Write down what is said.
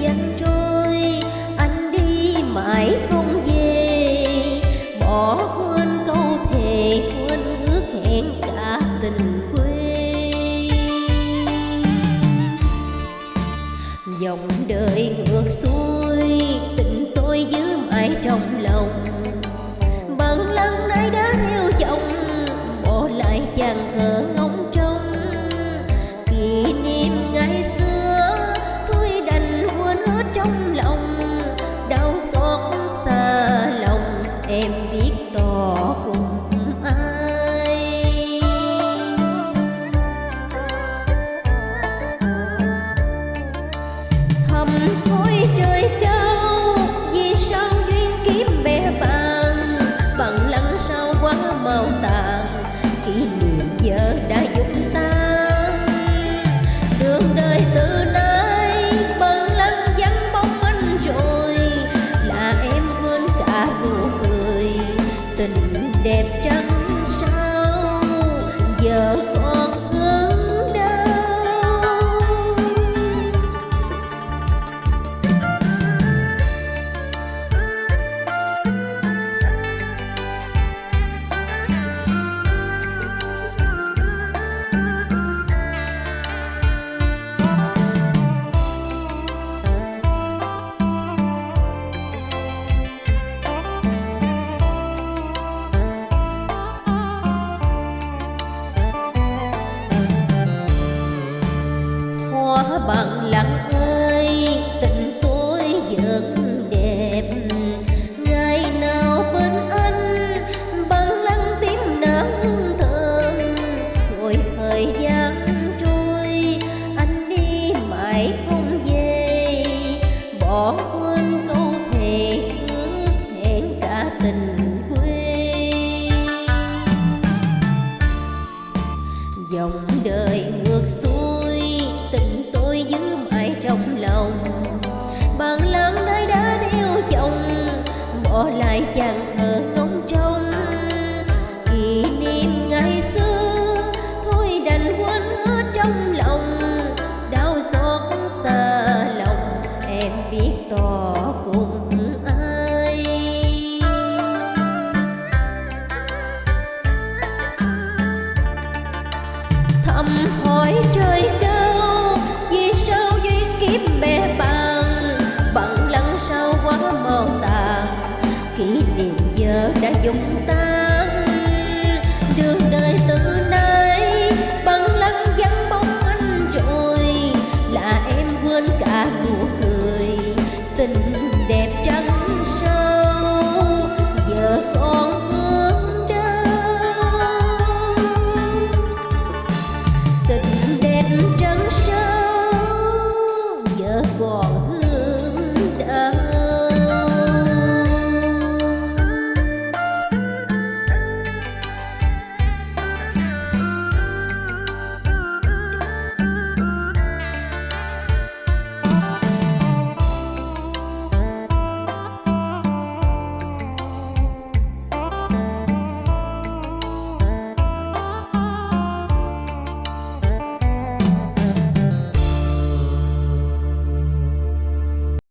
gian trôi, anh đi mãi không về. Bỏ quên câu thề, quên ước hẹn cả tình quê. Dòng đời ngược xuôi, tình tôi giữ mãi trong lòng. bendiga. Bằng biết tỏ cùng ai. Thầm hỏi trời cao, vì sao duyên kiếp bè bàn bằng lăng sau quá màu tàn, kỷ niệm giờ đã dùng ta.